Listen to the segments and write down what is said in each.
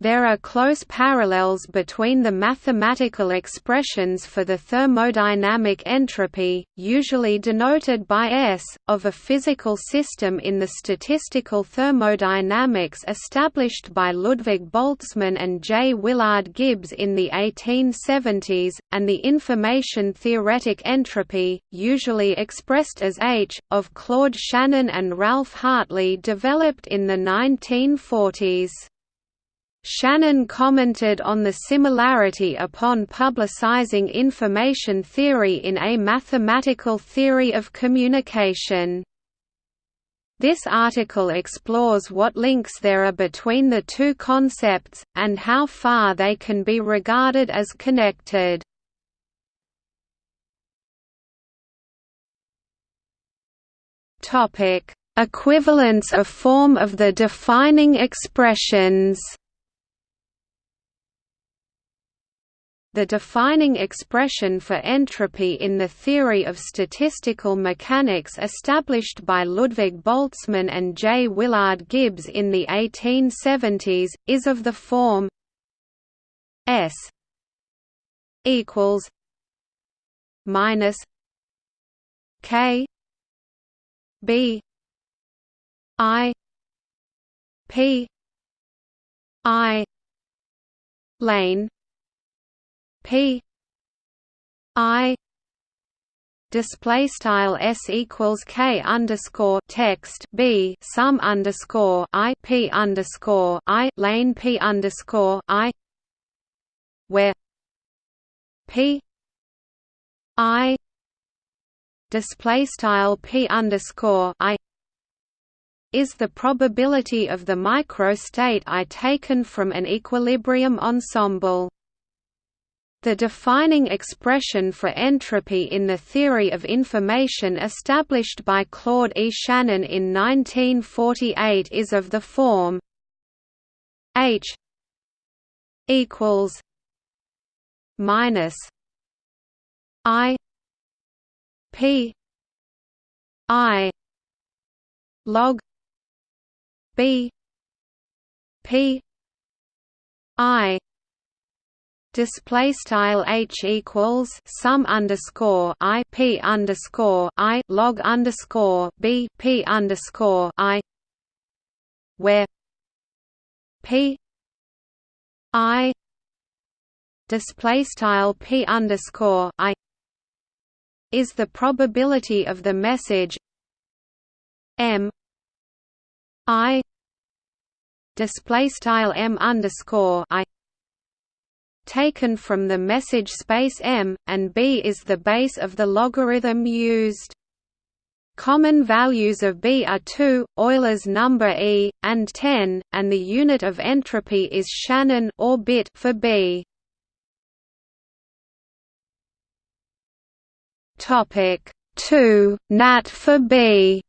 There are close parallels between the mathematical expressions for the thermodynamic entropy, usually denoted by S, of a physical system in the statistical thermodynamics established by Ludwig Boltzmann and J. Willard Gibbs in the 1870s, and the information theoretic entropy, usually expressed as H, of Claude Shannon and Ralph Hartley developed in the 1940s. Shannon commented on the similarity upon publicizing information theory in A Mathematical Theory of Communication. This article explores what links there are between the two concepts, and how far they can be regarded as connected. Equivalence of form of the defining expressions The defining expression for entropy in the theory of statistical mechanics established by Ludwig Boltzmann and J. Willard Gibbs in the 1870s, is of the form S equals minus K B I P I lane P. I. Display style s equals k underscore text b sum underscore i p underscore i lane p underscore i where p i. Display style p underscore i is the probability of the microstate I taken from an equilibrium ensemble. The defining expression for entropy in the theory of information established by Claude E. Shannon in 1948 is of the form H equals minus I P I log B P I display style h equals sum underscore i p underscore i log underscore b p underscore i where p i display style p underscore i is the probability of the message m i display style m underscore i taken from the message space M, and B is the base of the logarithm used. Common values of B are 2, Euler's number E, and 10, and the unit of entropy is Shannon or bit for B. Topic 2, Nat for B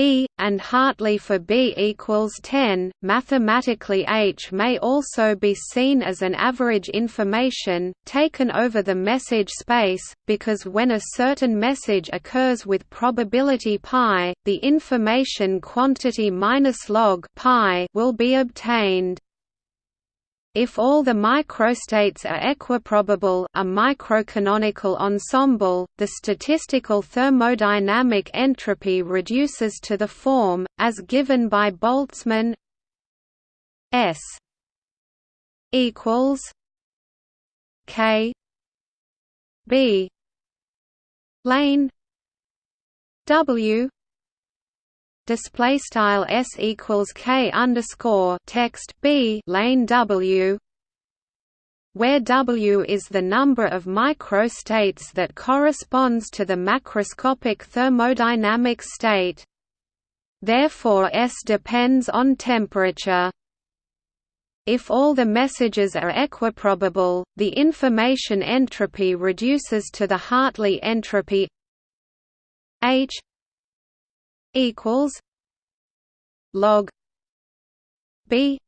E, and Hartley for B equals 10. Mathematically H may also be seen as an average information, taken over the message space, because when a certain message occurs with probability pi, the information quantity minus log pi will be obtained. If all the microstates are equiprobable a microcanonical ensemble, the statistical thermodynamic entropy reduces to the form, as given by Boltzmann S equals K B lane W display style s equals k underscore text b lane w where W is the number of microstates that corresponds to the macroscopic thermodynamic state. Therefore S depends on temperature. If all the messages are equiprobable, the information entropy reduces to the Hartley entropy H equals log B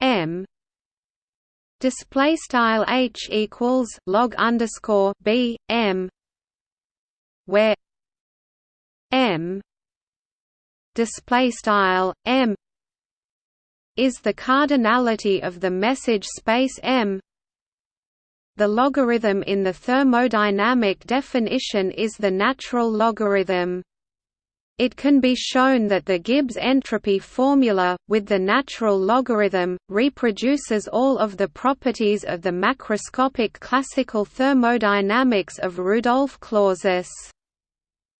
M display style H equals log underscore B M where M display style m is the cardinality of the message space m the logarithm in the thermodynamic definition is the natural logarithm. It can be shown that the Gibbs entropy formula, with the natural logarithm, reproduces all of the properties of the macroscopic classical thermodynamics of Rudolf Clausius.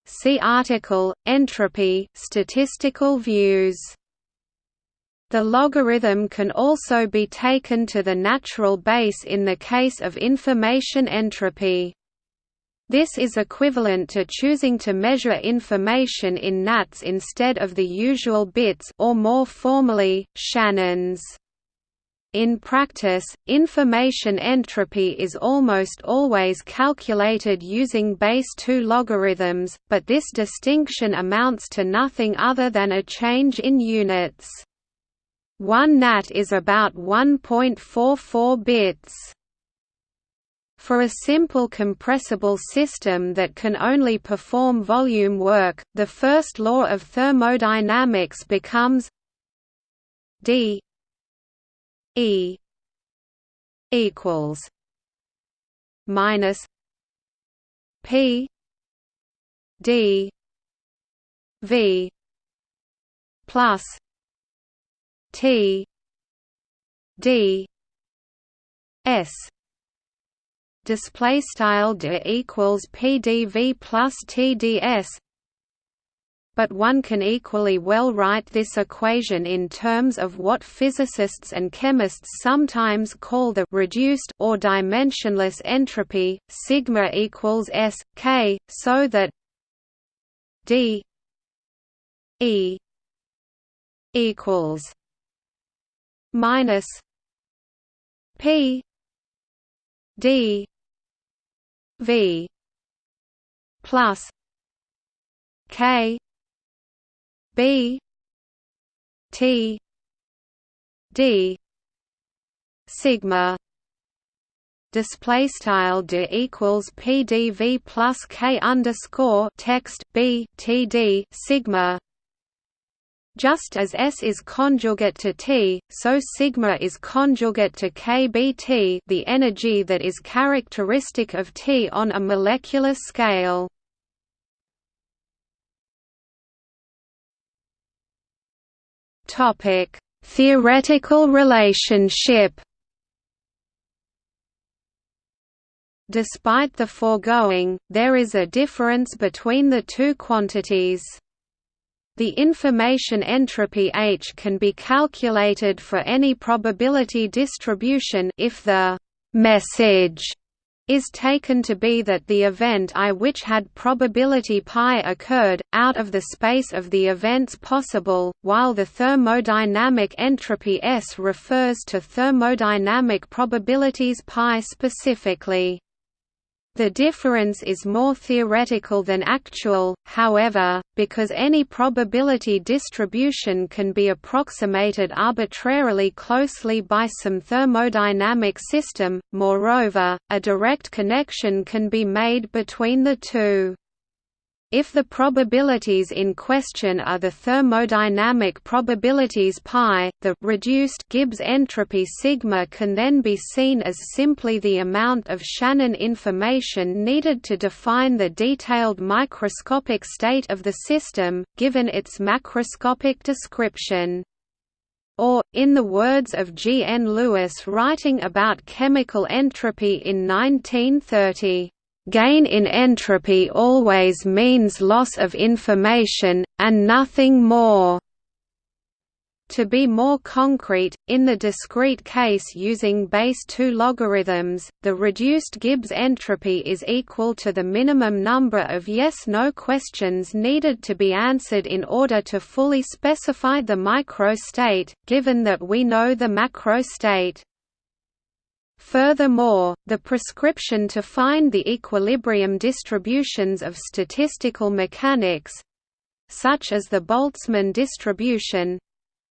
See article, Entropy, statistical views. The logarithm can also be taken to the natural base in the case of information entropy. This is equivalent to choosing to measure information in nats instead of the usual bits or more formally, Shannons. In practice, information entropy is almost always calculated using base 2 logarithms, but this distinction amounts to nothing other than a change in units. 1 nat is about 1.44 bits. For a simple compressible system that can only perform volume work, the first law of thermodynamics becomes d e equals minus p d v plus T D S display style d equals pdv plus tds but one can equally well write this equation in terms of what physicists and chemists sometimes call the reduced or dimensionless entropy sigma equals s k so that d e equals minus P D V plus K B T D sigma display style d equals pdv plus k underscore text b td sigma just as S is conjugate to T, so sigma is conjugate to kBT the energy that is characteristic of T on a molecular scale. Topic: Theoretical relationship Despite the foregoing, there is a difference between the two quantities. The information entropy H can be calculated for any probability distribution if the message is taken to be that the event I which had probability pi occurred, out of the space of the events possible, while the thermodynamic entropy S refers to thermodynamic probabilities pi specifically. The difference is more theoretical than actual, however, because any probability distribution can be approximated arbitrarily closely by some thermodynamic system, moreover, a direct connection can be made between the two. If the probabilities in question are the thermodynamic probabilities pi, the reduced Gibbs entropy sigma can then be seen as simply the amount of Shannon information needed to define the detailed microscopic state of the system, given its macroscopic description. Or, in the words of G. N. Lewis writing about chemical entropy in 1930, Gain in entropy always means loss of information, and nothing more. To be more concrete, in the discrete case using base 2 logarithms, the reduced Gibbs entropy is equal to the minimum number of yes-no questions needed to be answered in order to fully specify the microstate, given that we know the macrostate. Furthermore, the prescription to find the equilibrium distributions of statistical mechanics such as the Boltzmann distribution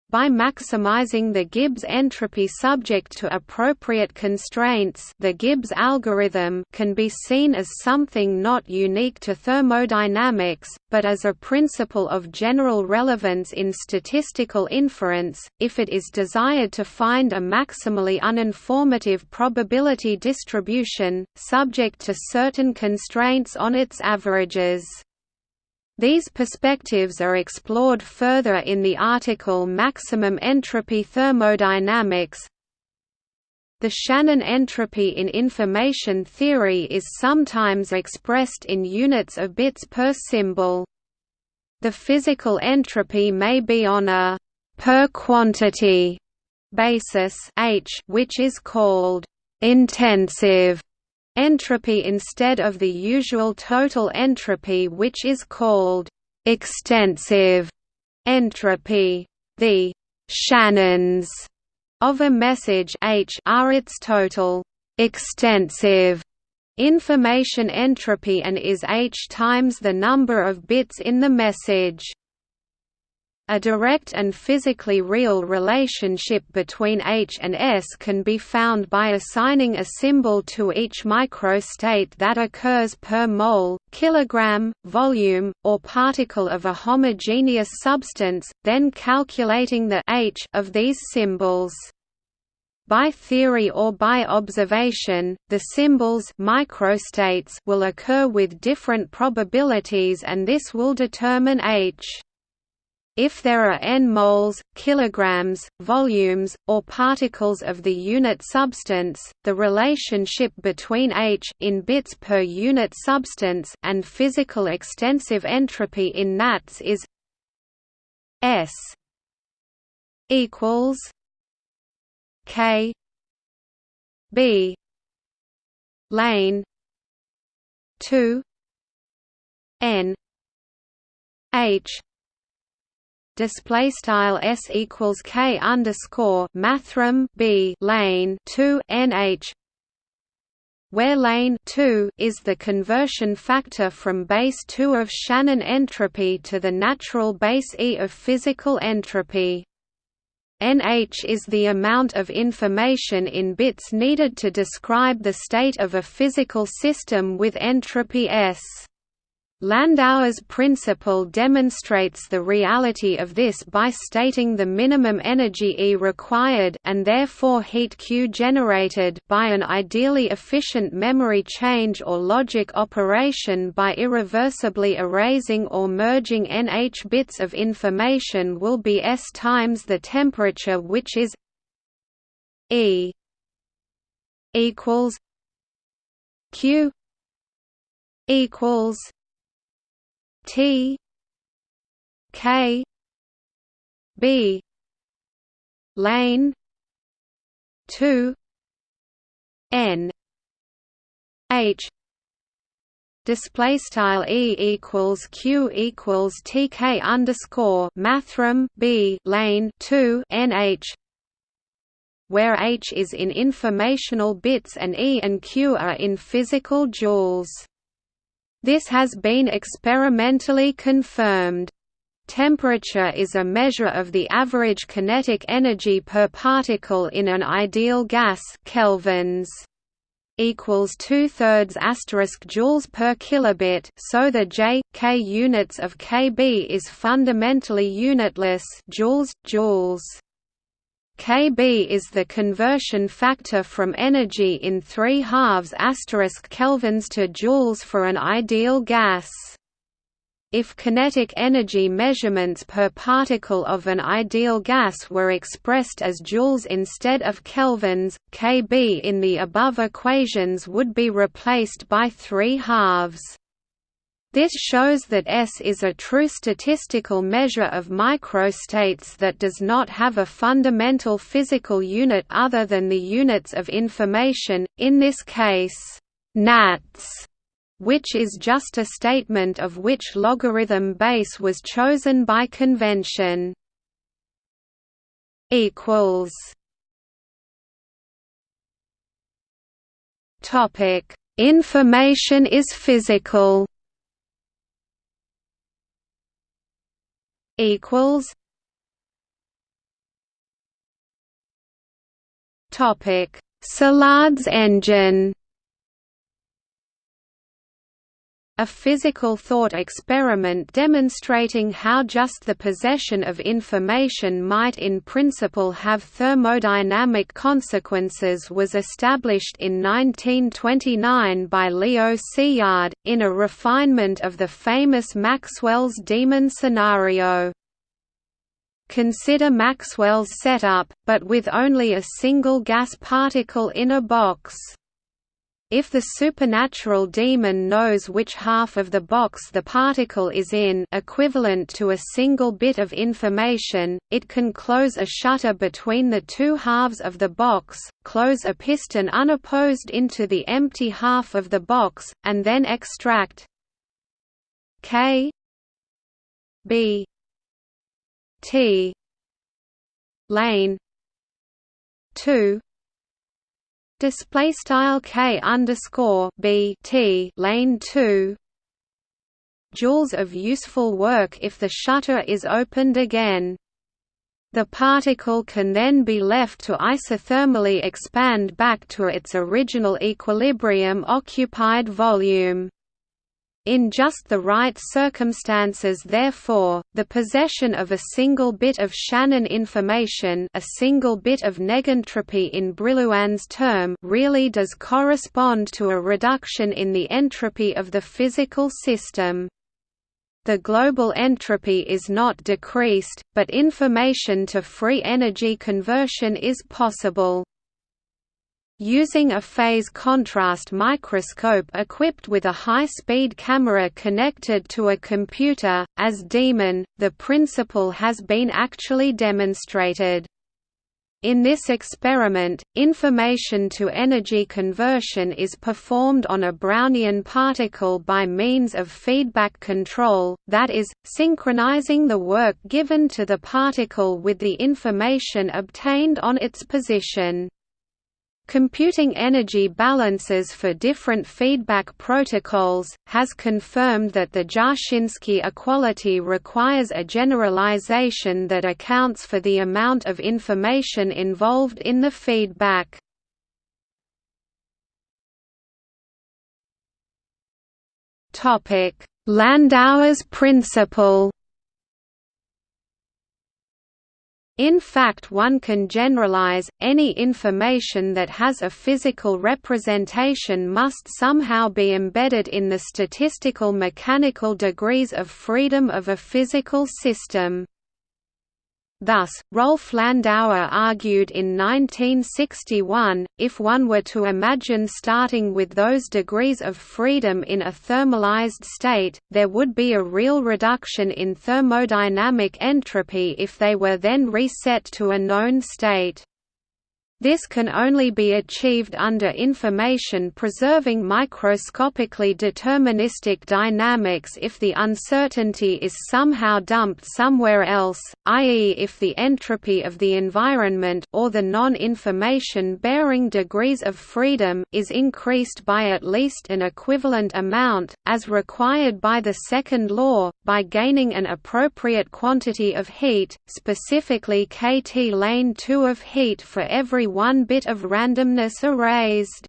By maximizing the Gibbs entropy subject to appropriate constraints the Gibbs algorithm can be seen as something not unique to thermodynamics, but as a principle of general relevance in statistical inference, if it is desired to find a maximally uninformative probability distribution, subject to certain constraints on its averages. These perspectives are explored further in the article Maximum Entropy Thermodynamics. The Shannon entropy in information theory is sometimes expressed in units of bits per symbol. The physical entropy may be on a per quantity basis H which is called intensive entropy instead of the usual total entropy which is called extensive entropy. The Shannons of a message H are its total extensive information entropy and is H times the number of bits in the message. A direct and physically real relationship between H and S can be found by assigning a symbol to each microstate that occurs per mole, kilogram, volume, or particle of a homogeneous substance, then calculating the H of these symbols. By theory or by observation, the symbols microstates will occur with different probabilities and this will determine H. If there are n moles, kilograms, volumes, or particles of the unit substance, the relationship between H in bits per unit substance and physical extensive entropy in nats is S equals K B lane 2 N H display style s equals k underscore mathrm b lane 2 nh where lane 2 is the conversion factor from base 2 of Shannon entropy to the natural base E of physical entropy. NH is the amount of information in bits needed to describe the state of a physical system with entropy S. Landauer's principle demonstrates the reality of this by stating the minimum energy E required and therefore heat Q generated by an ideally efficient memory change or logic operation by irreversibly erasing or merging NH bits of information will be S times the temperature which is E equals Q equals T K B lane two N H display style e equals q equals tk underscore mathrm b lane 2 nh where h is in informational bits and e and q are in physical joules this has been experimentally confirmed. Temperature is a measure of the average kinetic energy per particle in an ideal gas kelvins equals two thirds asterisk joules per kilobit. So the J K units of kb is fundamentally unitless joules joules. Kb is the conversion factor from energy in 3 halves asterisk kelvins to joules for an ideal gas. If kinetic energy measurements per particle of an ideal gas were expressed as joules instead of kelvins, Kb in the above equations would be replaced by 3 halves. This shows that S is a true statistical measure of microstates that does not have a fundamental physical unit other than the units of information, in this case, nats, which is just a statement of which logarithm base was chosen by convention. Information is physical equals topic. Szilard's engine A physical thought experiment demonstrating how just the possession of information might in principle have thermodynamic consequences was established in 1929 by Leo Szilard, in a refinement of the famous Maxwell's Demon scenario. Consider Maxwell's setup, but with only a single gas particle in a box. If the supernatural demon knows which half of the box the particle is in equivalent to a single bit of information, it can close a shutter between the two halves of the box, close a piston unopposed into the empty half of the box, and then extract K B T lane 2 display style k underscore b t lane 2 joules of useful work if the shutter is opened again. The particle can then be left to isothermally expand back to its original equilibrium occupied volume in just the right circumstances therefore, the possession of a single bit of Shannon information a single bit of negentropy in Brillouin's term really does correspond to a reduction in the entropy of the physical system. The global entropy is not decreased, but information to free energy conversion is possible. Using a phase contrast microscope equipped with a high-speed camera connected to a computer, as DEMON, the principle has been actually demonstrated. In this experiment, information to energy conversion is performed on a Brownian particle by means of feedback control, that is, synchronizing the work given to the particle with the information obtained on its position. Computing energy balances for different feedback protocols, has confirmed that the Jarzynski equality requires a generalization that accounts for the amount of information involved in the feedback. Landauer's principle In fact one can generalize, any information that has a physical representation must somehow be embedded in the statistical mechanical degrees of freedom of a physical system. Thus, Rolf Landauer argued in 1961, if one were to imagine starting with those degrees of freedom in a thermalized state, there would be a real reduction in thermodynamic entropy if they were then reset to a known state. This can only be achieved under information-preserving microscopically deterministic dynamics if the uncertainty is somehow dumped somewhere else, i.e. if the entropy of the environment or the non-information bearing degrees of freedom is increased by at least an equivalent amount, as required by the second law, by gaining an appropriate quantity of heat, specifically kT lane 2 of heat for every one bit of randomness erased.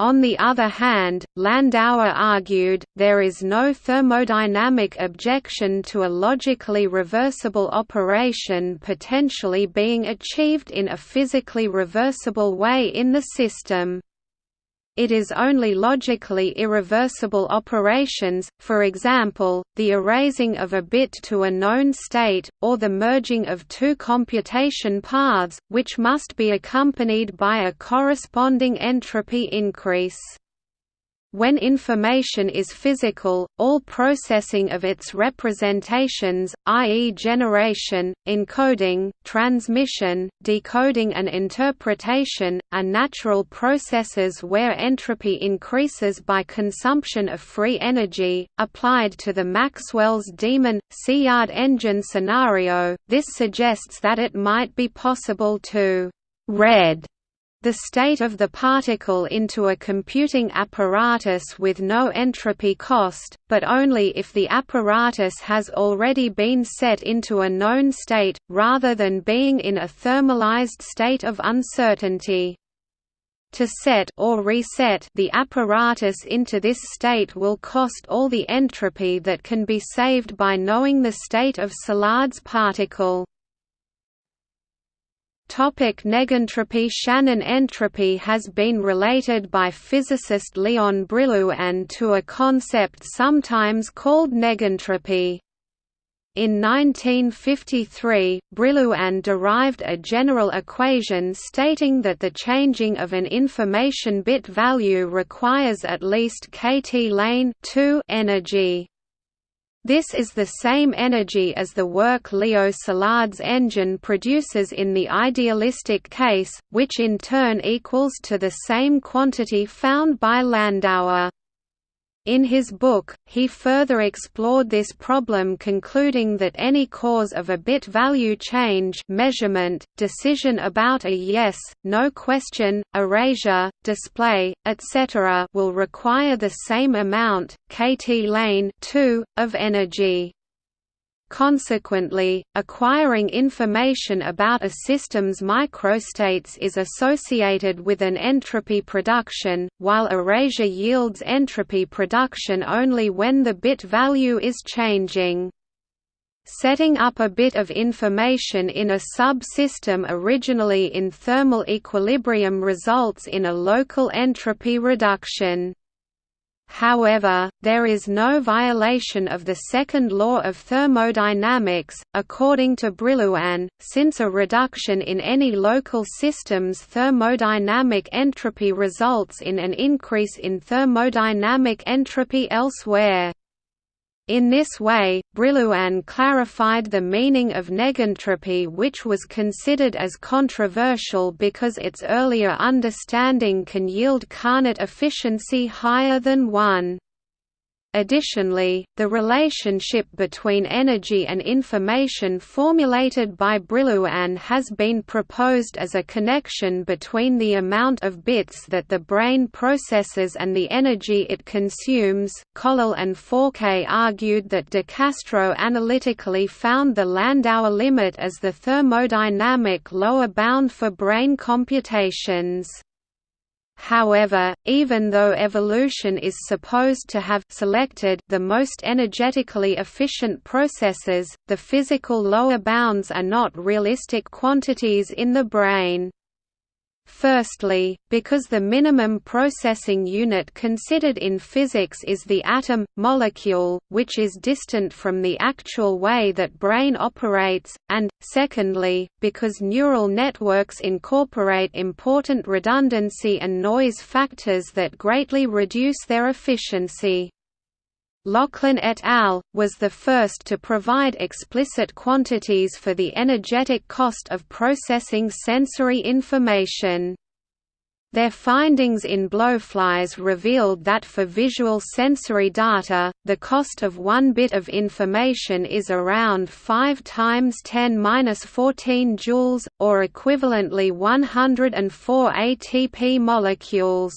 On the other hand, Landauer argued, there is no thermodynamic objection to a logically reversible operation potentially being achieved in a physically reversible way in the system. It is only logically irreversible operations, for example, the erasing of a bit to a known state, or the merging of two computation paths, which must be accompanied by a corresponding entropy increase. When information is physical, all processing of its representations, i.e. generation, encoding, transmission, decoding and interpretation, are natural processes where entropy increases by consumption of free energy. Applied to the Maxwell's Demon Szilard engine scenario, this suggests that it might be possible to «read» the state of the particle into a computing apparatus with no entropy cost, but only if the apparatus has already been set into a known state, rather than being in a thermalized state of uncertainty. To set or reset the apparatus into this state will cost all the entropy that can be saved by knowing the state of Szilard's particle. Topic negentropy Shannon entropy has been related by physicist Leon Brillouin to a concept sometimes called negentropy. In 1953, Brillouin derived a general equation stating that the changing of an information bit value requires at least kT lane energy. This is the same energy as the work Leo Szilard's engine produces in the idealistic case, which in turn equals to the same quantity found by Landauer. In his book, he further explored this problem concluding that any cause of a bit value change measurement, decision about a yes, no question, erasure, display, etc. will require the same amount, kT lane 2, of energy. Consequently, acquiring information about a system's microstates is associated with an entropy production, while erasure yields entropy production only when the bit value is changing. Setting up a bit of information in a subsystem originally in thermal equilibrium results in a local entropy reduction. However, there is no violation of the second law of thermodynamics, according to Brillouin, since a reduction in any local system's thermodynamic entropy results in an increase in thermodynamic entropy elsewhere. In this way, Brillouin clarified the meaning of negentropy which was considered as controversial because its earlier understanding can yield Carnot efficiency higher than 1. Additionally, the relationship between energy and information formulated by Brillouin has been proposed as a connection between the amount of bits that the brain processes and the energy it consumes. Collell and Fauquet argued that de Castro analytically found the Landauer limit as the thermodynamic lower bound for brain computations. However, even though evolution is supposed to have selected the most energetically efficient processes, the physical lower bounds are not realistic quantities in the brain. Firstly, because the minimum processing unit considered in physics is the atom, molecule, which is distant from the actual way that brain operates, and, secondly, because neural networks incorporate important redundancy and noise factors that greatly reduce their efficiency. Laughlin et al. was the first to provide explicit quantities for the energetic cost of processing sensory information. Their findings in blowflies revealed that for visual sensory data, the cost of one bit of information is around 5 times 10^-14 joules, or equivalently 104 ATP molecules.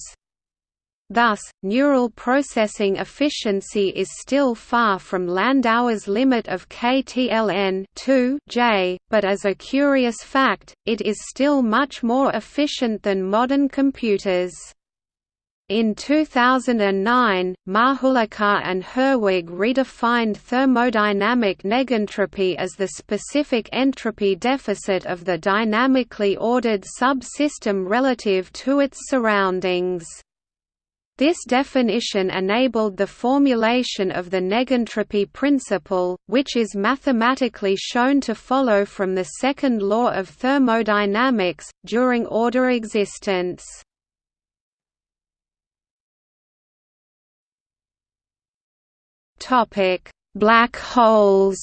Thus, neural processing efficiency is still far from Landauer's limit of KTLN 2 J, but as a curious fact, it is still much more efficient than modern computers. In 2009, Mahulikar and Herwig redefined thermodynamic negentropy as the specific entropy deficit of the dynamically ordered subsystem relative to its surroundings. This definition enabled the formulation of the negentropy principle, which is mathematically shown to follow from the second law of thermodynamics, during order existence. Black holes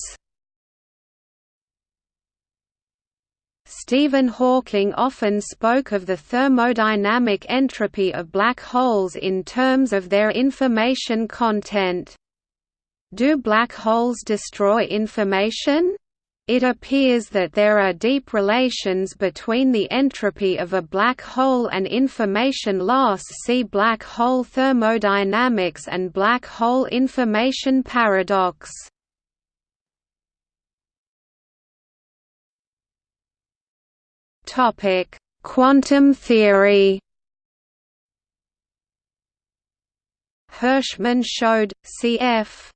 Stephen Hawking often spoke of the thermodynamic entropy of black holes in terms of their information content. Do black holes destroy information? It appears that there are deep relations between the entropy of a black hole and information loss see black hole thermodynamics and black hole information paradox. Quantum theory Hirschman showed, cf.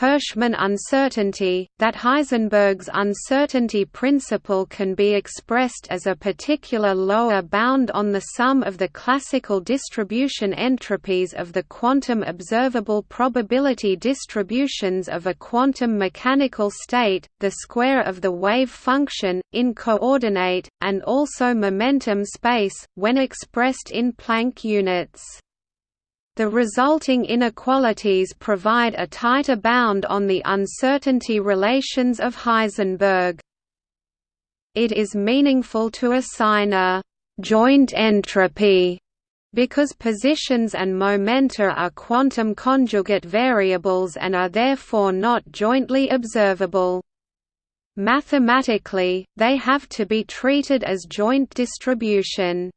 Hirschman uncertainty, that Heisenberg's uncertainty principle can be expressed as a particular lower bound on the sum of the classical distribution entropies of the quantum observable probability distributions of a quantum mechanical state, the square of the wave function, in coordinate, and also momentum space, when expressed in Planck units. The resulting inequalities provide a tighter bound on the uncertainty relations of Heisenberg. It is meaningful to assign a «joint entropy» because positions and momenta are quantum conjugate variables and are therefore not jointly observable. Mathematically, they have to be treated as joint distribution.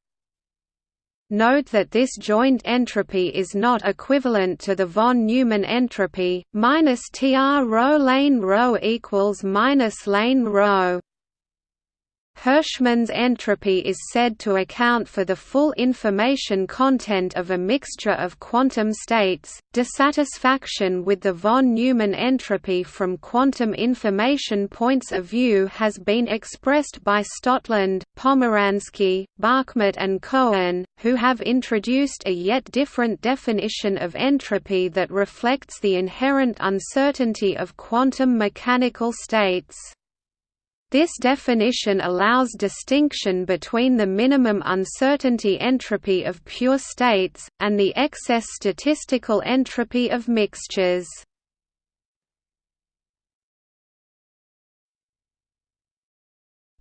Note that this joint entropy is not equivalent to the von Neumann entropy, minus Tr rho lane rho equals minus lane rho. Hirschman's entropy is said to account for the full information content of a mixture of quantum states. Dissatisfaction with the von Neumann entropy from quantum information points of view has been expressed by Stotland, Pomeransky, Bachmat, and Cohen, who have introduced a yet different definition of entropy that reflects the inherent uncertainty of quantum mechanical states. This definition allows distinction between the minimum uncertainty entropy of pure states, and the excess statistical entropy of mixtures.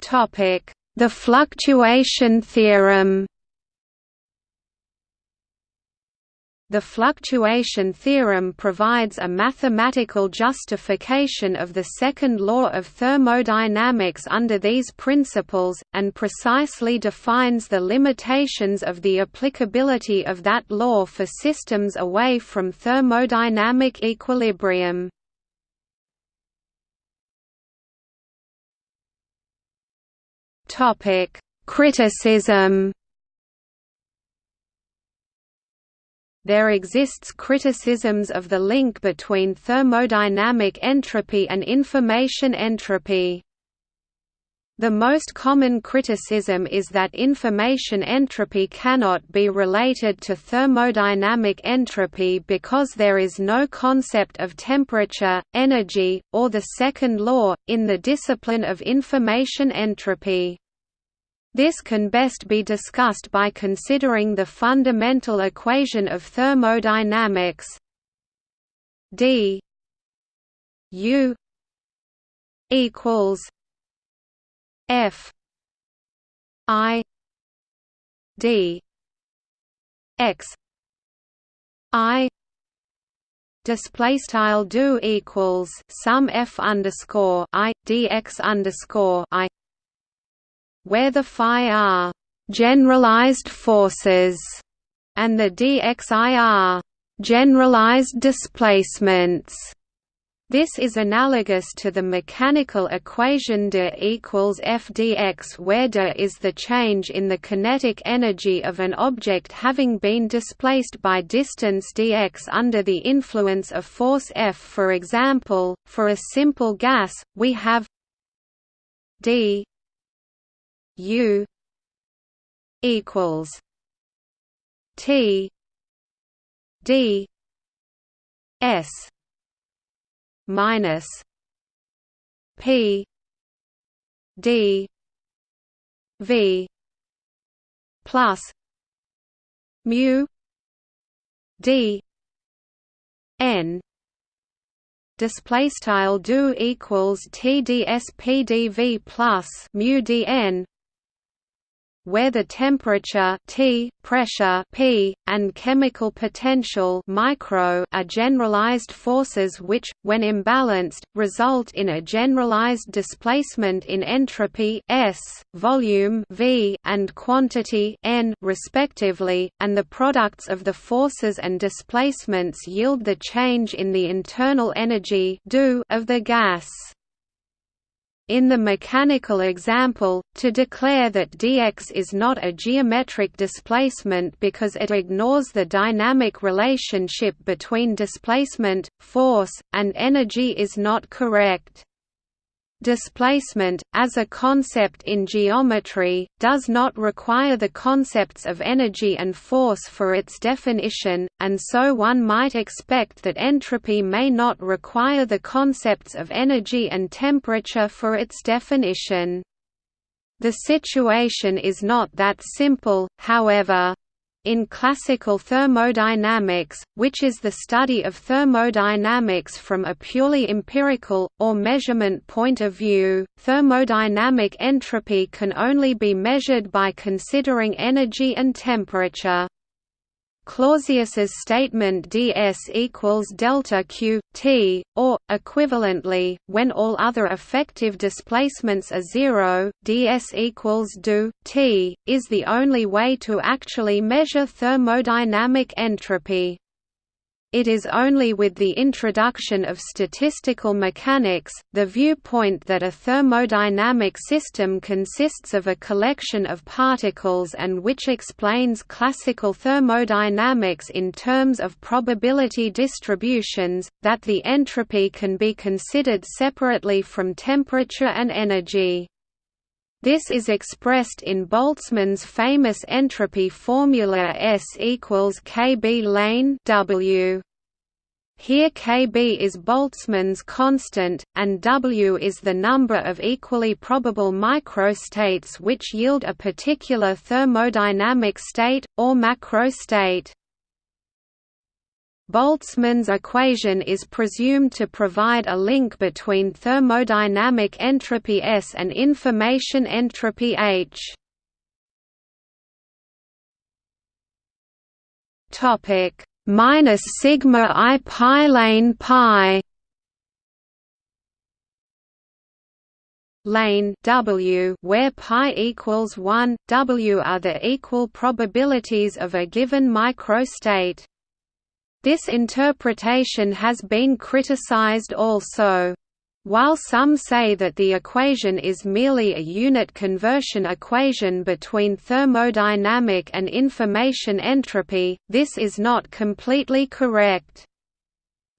The fluctuation theorem The fluctuation theorem provides a mathematical justification of the second law of thermodynamics under these principles, and precisely defines the limitations of the applicability of that law for systems away from thermodynamic equilibrium. Criticism there exists criticisms of the link between thermodynamic entropy and information entropy. The most common criticism is that information entropy cannot be related to thermodynamic entropy because there is no concept of temperature, energy, or the second law, in the discipline of information entropy. This can best be discussed by considering the fundamental equation of thermodynamics. D u equals f i d x i display style do equals sum f underscore i dx underscore i where the phi are generalized forces and the dxi are generalized displacements. This is analogous to the mechanical equation d equals f dx where d is the change in the kinetic energy of an object having been displaced by distance dx under the influence of force F. For example, for a simple gas, we have d U equals T D S minus P D V plus mu D N display style do equals TDS plus mu DN where the temperature T, pressure P, and chemical potential micro are generalized forces which, when imbalanced, result in a generalized displacement in entropy S, volume V, and quantity N respectively, and the products of the forces and displacements yield the change in the internal energy of the gas. In the mechanical example, to declare that dx is not a geometric displacement because it ignores the dynamic relationship between displacement, force, and energy is not correct. Displacement, as a concept in geometry, does not require the concepts of energy and force for its definition, and so one might expect that entropy may not require the concepts of energy and temperature for its definition. The situation is not that simple, however. In classical thermodynamics, which is the study of thermodynamics from a purely empirical, or measurement point of view, thermodynamic entropy can only be measured by considering energy and temperature. Clausius's statement ds equals delta q t, or equivalently, when all other effective displacements are zero, ds equals do t, is the only way to actually measure thermodynamic entropy. It is only with the introduction of statistical mechanics, the viewpoint that a thermodynamic system consists of a collection of particles and which explains classical thermodynamics in terms of probability distributions, that the entropy can be considered separately from temperature and energy. This is expressed in Boltzmann's famous entropy formula S equals Kb lane W. Here Kb is Boltzmann's constant, and W is the number of equally probable microstates which yield a particular thermodynamic state, or macrostate. Boltzmann's equation is presumed to provide a link between thermodynamic entropy S and information entropy H. Topic. Minus sigma i pi lane pi. Lane W where pi equals 1 W are the equal probabilities of a given microstate this interpretation has been criticized also. While some say that the equation is merely a unit conversion equation between thermodynamic and information entropy, this is not completely correct.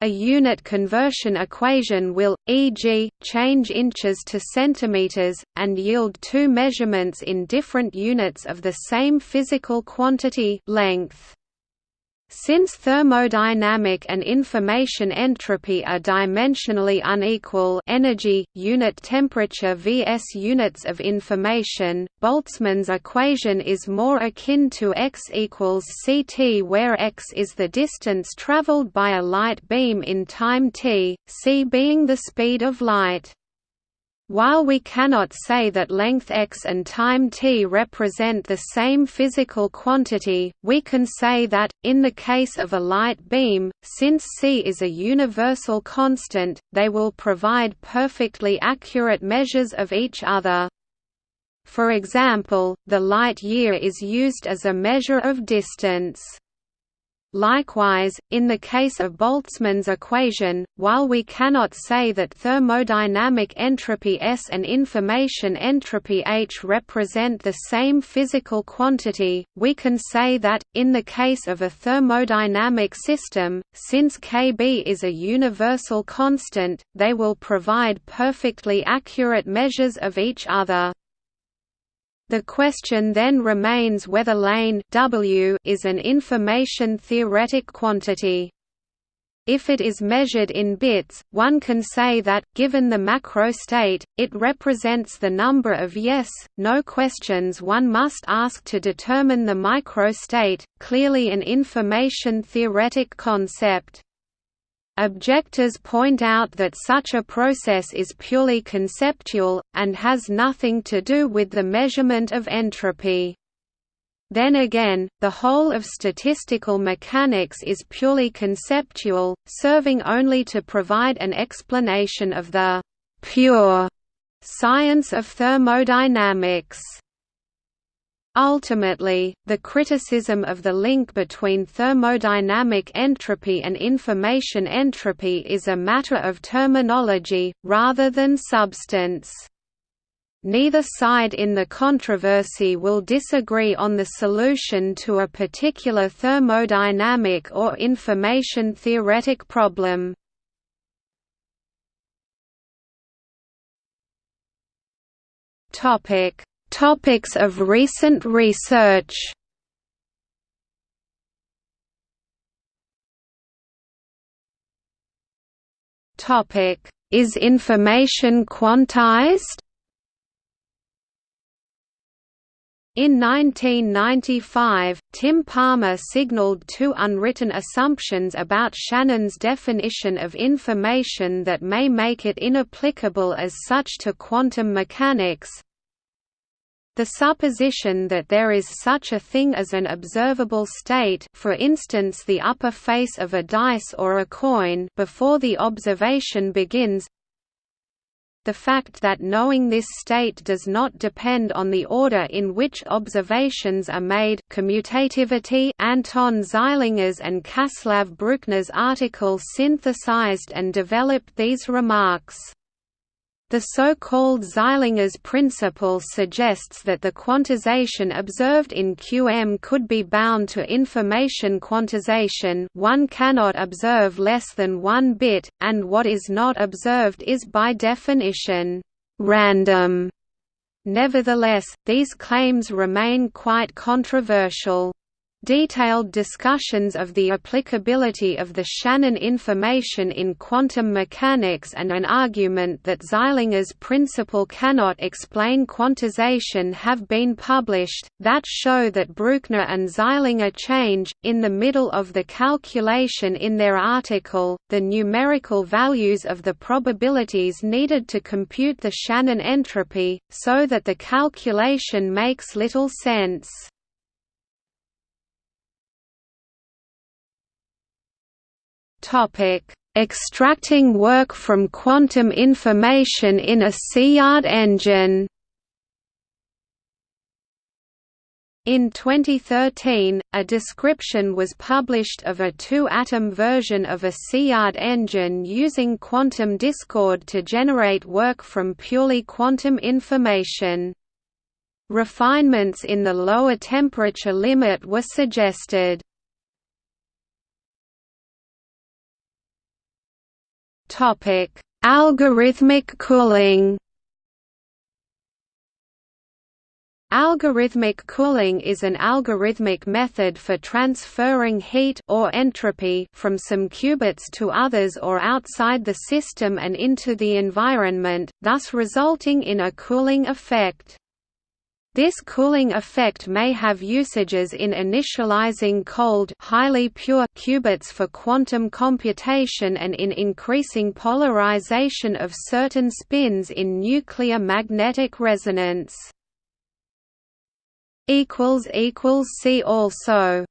A unit conversion equation will, e.g., change inches to centimeters, and yield two measurements in different units of the same physical quantity length. Since thermodynamic and information entropy are dimensionally unequal energy, unit temperature vs units of information, Boltzmann's equation is more akin to x equals ct where x is the distance traveled by a light beam in time t, c being the speed of light. While we cannot say that length x and time t represent the same physical quantity, we can say that, in the case of a light beam, since c is a universal constant, they will provide perfectly accurate measures of each other. For example, the light year is used as a measure of distance. Likewise, in the case of Boltzmann's equation, while we cannot say that thermodynamic entropy S and information entropy H represent the same physical quantity, we can say that, in the case of a thermodynamic system, since Kb is a universal constant, they will provide perfectly accurate measures of each other. The question then remains whether lane w is an information theoretic quantity. If it is measured in bits, one can say that, given the macro state, it represents the number of yes, no questions one must ask to determine the micro state, clearly an information theoretic concept. Objectors point out that such a process is purely conceptual, and has nothing to do with the measurement of entropy. Then again, the whole of statistical mechanics is purely conceptual, serving only to provide an explanation of the «pure» science of thermodynamics. Ultimately, the criticism of the link between thermodynamic entropy and information entropy is a matter of terminology, rather than substance. Neither side in the controversy will disagree on the solution to a particular thermodynamic or information theoretic problem. Topic Topics of recent research. Topic: Is information quantized? In 1995, Tim Palmer signaled two unwritten assumptions about Shannon's definition of information that may make it inapplicable as such to quantum mechanics, the supposition that there is such a thing as an observable state for instance the upper face of a dice or a coin before the observation begins the fact that knowing this state does not depend on the order in which observations are made commutativity Anton Zeilinger's and Časlav Brukner's article synthesized and developed these remarks. The so-called Zeilinger's principle suggests that the quantization observed in QM could be bound to information quantization one cannot observe less than one bit, and what is not observed is by definition, random. Nevertheless, these claims remain quite controversial. Detailed discussions of the applicability of the Shannon information in quantum mechanics and an argument that Zeilinger's principle cannot explain quantization have been published, that show that Brukner and Zeilinger change, in the middle of the calculation in their article, the numerical values of the probabilities needed to compute the Shannon entropy, so that the calculation makes little sense. Topic: Extracting work from quantum information in a Szilard engine. In 2013, a description was published of a two-atom version of a Szilard engine using quantum discord to generate work from purely quantum information. Refinements in the lower temperature limit were suggested. Topic: Algorithmic cooling. Algorithmic cooling is an algorithmic method for transferring heat or entropy from some qubits to others or outside the system and into the environment, thus resulting in a cooling effect. This cooling effect may have usages in initializing cold highly pure qubits for quantum computation and in increasing polarization of certain spins in nuclear magnetic resonance. See also